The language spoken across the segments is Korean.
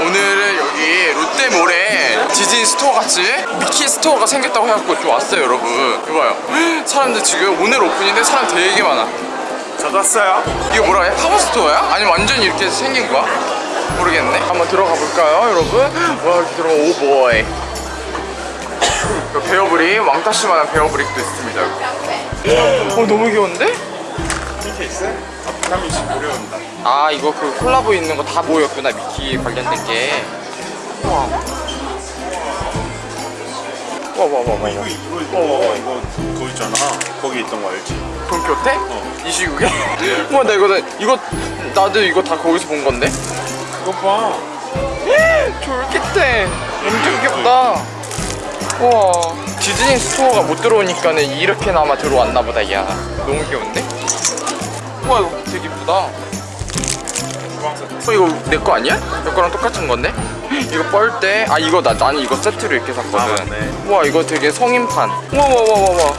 오늘은 여기 롯데몰에 디즈니 스토어 같이 미키 스토어가 생겼다고 해갖고 좀 왔어요 여러분 이봐요 사람들 지금 오늘 오픈인데 사람 되게 많아 저도 왔어요. 이거 뭐라 해? 팝업 스토어야? 아니면 완전히 이렇게 생긴 거야? 모르겠네 한번 들어가 볼까요 여러분? 와 이렇게 들어가 오보이 베어브릭 왕따씨만한 베어브릭도 있습니다 여기. 어 너무 귀여운데? 밑에 있어요? 앞감이 지금 무료입니다. 아 이거 그 콜라보 있는 거 다 모였구나 미키 관련된 게 우와 와와와와 이거 이거 이거 이거 그거 있잖아. 거기 있던 거 알지? 돈키호테? 어. 이 시국에? 우와 나 이거 이거 나도 이거 다 거기서 본 건데 그거 봐. 졸깃해 엄청 귀엽다 우와 디즈니 스토어가 못 들어오니까는 이렇게나마 들어왔나 보다 야 너무 귀여운데? 우와 이거 되게 이쁘다. 어 이거 내 거 아니야? 내 거랑 똑같은 건데? 이거 뻘 때? 아 이거 나 나는 이거 세트로 이렇게 샀거든. 아. 우와 이거 되게 성인판. 우와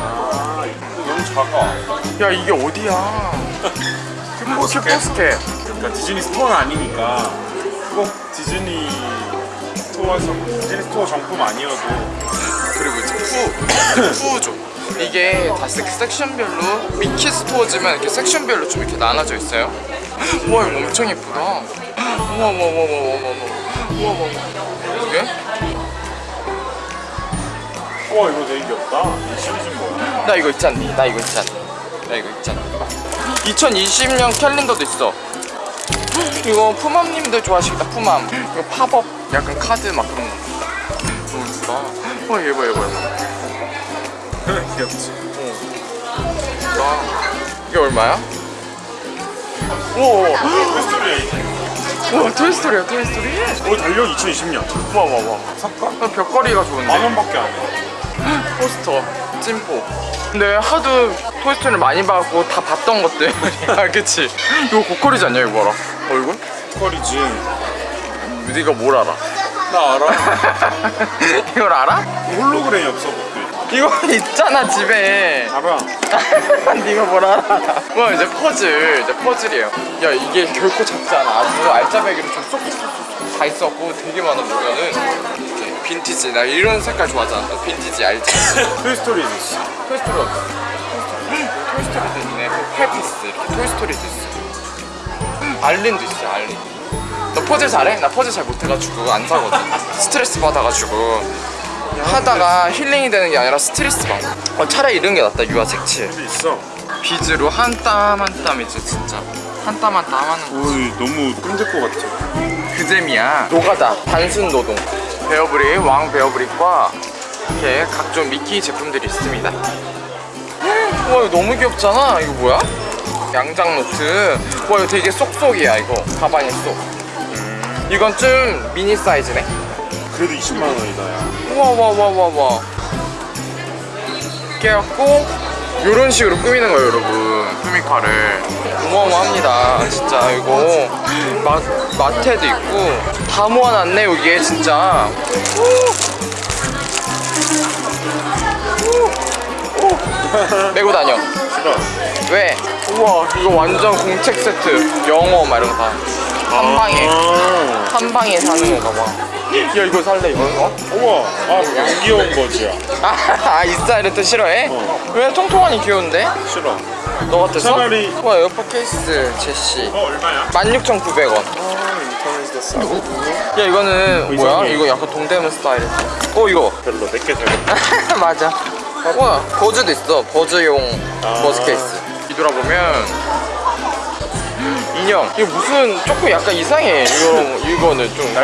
아 이거 너무 작아. 야 이게 어디야? 큐포스켓 그러니까 디즈니 스토어는 아니니까. 꼭 디즈니 스토어에서 디즈니 스토어 정품 아니어도. 그리고 이제 푸 푸죠 이게 다 섹, 섹션별로 미키 스토어지만 이렇게 섹션별로 좀 이렇게 나눠져 있어요. 우 와 이거 뭐 엄청 예쁘다 우와 우와 우와 우와 우와 우와 우와 이게? 와 이거 되게 귀엽다 나 이거 있지 않니? 나 이거 있지 않니? 나 이거 있지 않니? 2020년 캘린더도 있어 이거 푸맘님들 좋아하시겠다 푸맘 이거 팝업 약간 카드 막 그런 거 너무 예쁘다 와 예뻐 예뻐 예뻐 귀엽지? 어. 아, 이게 얼마야? 오, 토이스토리야 이제. 와 토이스토리야 토이스토리 오 달력 2020년. 와와와 살까? 벽걸이가 좋은데 만 원밖에 안 해. 포스터 찐포 근데 하도 토이스토리를 많이 봐갖고 다 봤던 것들 아 그치 이거 고퀄이지 않냐 이거 봐라 얼굴? 퀄이지. 네가 뭘 알아? 나 알아. 이걸 알아? 홀로그램이 없어. 이거 있잖아 집에. 알아. 네가 뭘 알아 와 이제 퍼즐. 이제 퍼즐이에요. 야 이게 결코 작지 않아. 아주 알짜배기로 좀 쏙쏙쏙쏙 다 있었고 되게 많아 보면은. 이렇게 빈티지. 나 이런 색깔 좋아하잖아. 너 빈티지 알지? 토이스토리도 있어. 토이스토리 어디? 토이스토리. 토이스토리도 있네 페피스 이렇게 토이스토리도 있어. alien도 있어 alien. 너 퍼즐 잘해? 나 퍼즐 잘 못해가지고 안 사거든. 스트레스 받아가지고 하다가 힐링이 되는 게 아니라 스트레스 받아 어, 차라리 이런 게 낫다 유화 색칠. 있어. 비즈로 한 땀 한 땀이지 진짜. 한 땀 한 땀 하는 거 오이 너무 꿈질 것 같아. 그 재미야. 노가다. 단순 노동. 베어브릭 왕 베어브릭과 이렇게 각종 미키 제품들이 있습니다. 와 이거 너무 귀엽잖아. 이거 뭐야? 양장 노트. 와 이거 되게 쏙쏙이야 이거. 가방에 쏙. 이건 좀 미니 사이즈네 그래도 20만 원이다 야. 우와 와와 와와 이렇게 해갖고 이런 식으로 꾸미는 거예요 여러분. 꾸미카를. 어마어마합니다. 진짜 이거. 마, 마테도 있고. 다 모아놨네 여기에 진짜. 메고 다녀. 싫어. 왜? 우와 이거 완전 공책 세트. 영어 막 이런 거다 한 방에 아. 한 방에 사는 건가 봐. 야 이거 살래 이거 어? 우와. 아 양귀여운 거지야. 아, 이 스타일은 또 싫어해? 어. 왜 통통하니 귀여운데? 싫어. 너 같아서? 차라리- 와 에어팟 케이스 제시 어 얼마야? 16,900원 아. 야 이거는 뭐야? 이상해. 이거 약간 동대문 스타일이야 어 이거 별로 내게 잘. 맞아 와 버즈도 있어 버즈용 아. 버즈 케이스 뒤돌아보면 인형. 이거 무슨 조금 약간 이상해. 이거 이거는 좀 거.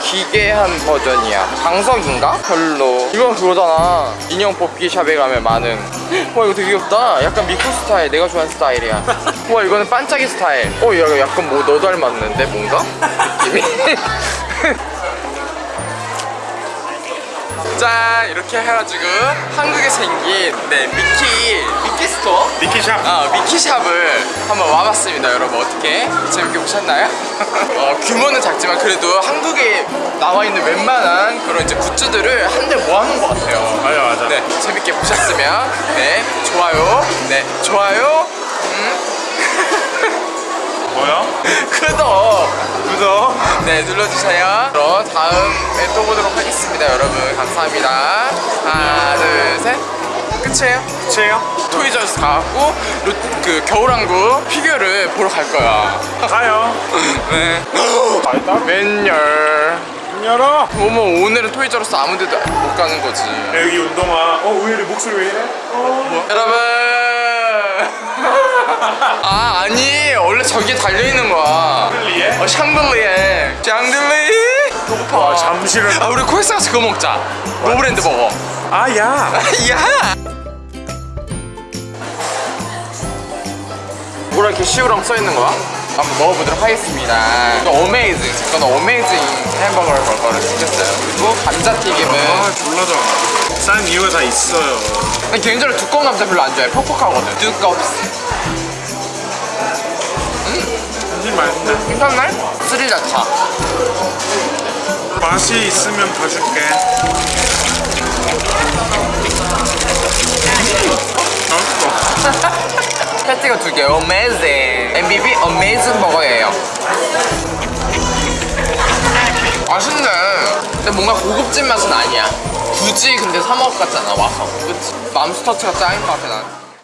기괴한 버전이야. 장석인가? 별로. 이건 그거잖아. 인형 뽑기 샵에 가면 많은. 와 이거 되게 귀엽다. 약간 미쿠 스타일. 내가 좋아하는 스타일이야. 와 이거는 반짝이 스타일. 어 야, 약간 뭐 너 닮았는데 뭔가? 짠 이렇게 해가지고 한국에 생긴 네 미키 미키 스토어 미키샵. 아 미키샵을 한번 와봤습니다 여러분 어떻게 재밌게 보셨나요? 어, 규모는 작지만 그래도 한국에 나와 있는 웬만한 그런 이제 굿즈들을 한데 모아놓은 것 같아요 맞아 맞아. 네 재밌게 보셨으면 네 좋아요 네 좋아요 음, 뭐야? 구독. 네 눌러주세요 그럼 다음에 또 보도록 하겠습니다 여러분 감사합니다 하나 둘셋 끝이에요 채요. 토이저스 가갖고 루- 그 겨울왕국 피규어를 보러 갈 거야 가요. 네. 맨열 문 열어. 어머 오늘은 토이저러스 아무 데도 못 가는 거지 야, 여기 운동화. 어, 왜 이래? 목소리 왜 이래? 어. 여러분 아 아니 원래 저기에 달려있는 거야? 어 샹들리에 샹들리 와, 잠시를. 아 우리 코엑스 가서 그거 먹자. 노브랜드 버거. 아, 야. 야. 뭐라 이렇게 시우랑 써있는 거야? 한번 먹어보도록 하겠습니다. 이거 어메이징 저는 어메이징 햄버거를 버거를 시켰어요. 그리고 감자튀김은 아, 졸라 좋아. 싼 이유가 다 있어요. 난 개인적으로 두꺼운 감자 별로 안 좋아해. 퍽퍽하거든. 두껍스 맛있는데. 괜찮네? 스리라차 맛이 있으면 봐줄게. 맛있어. 패티가 두개 어메이징 MBB 어메이징 버거예요 맛있네 근데 뭔가 고급진 맛은 아니야 굳이 근데 사 먹을 것 같잖아 와서 그치? 맘스터치가 짱인 것 같아 난